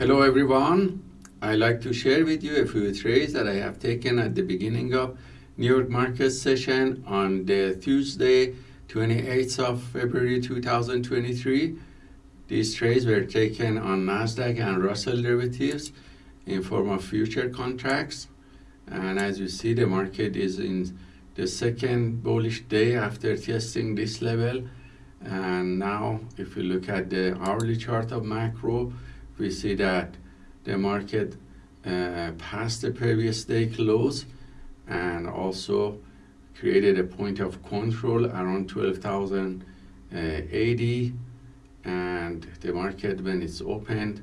Hello everyone. I like to share with you a few trades that I have taken at the beginning of New York market session on the Tuesday 28th of February 2023. These trades were taken on Nasdaq and Russell derivatives in form of future contracts and as you see the market is in the second bullish day after testing this level and now if you look at the hourly chart of macro we see that the market uh, passed the previous day close and also created a point of control around 12,080 and the market when it's opened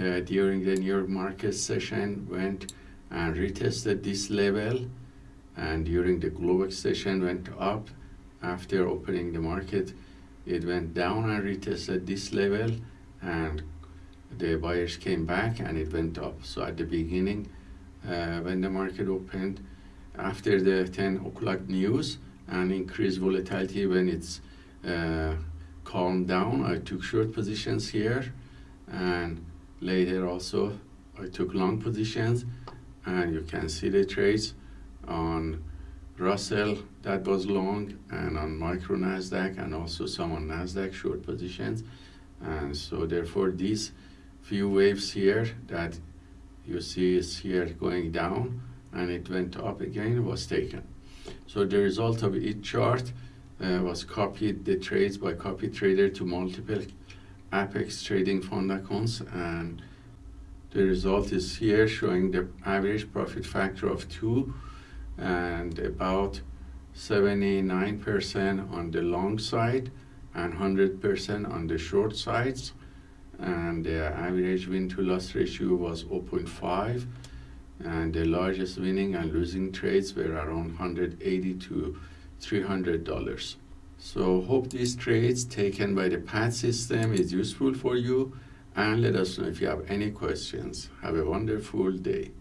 uh, during the New York market session went and retested this level. And during the Globex session went up. After opening the market it went down and retested this level and the buyers came back and it went up. So at the beginning uh, when the market opened after the 10 o'clock news and increased volatility when it's uh, calmed down I took short positions here and later also I took long positions. And you can see the trades on Russell that was long and on micro Nasdaq and also some on Nasdaq short positions. And so therefore these few waves here that you see is here going down and it went up again was taken. So the result of each chart uh, was copied the trades by copy trader to multiple apex trading fund accounts and the result is here showing the average profit factor of 2 and about 79% on the long side and 100% on the short sides and the average win to loss ratio was 0.5 and the largest winning and losing trades were around 180 to 300 dollars so hope these trades taken by the PAT system is useful for you and let us know if you have any questions. Have a wonderful day.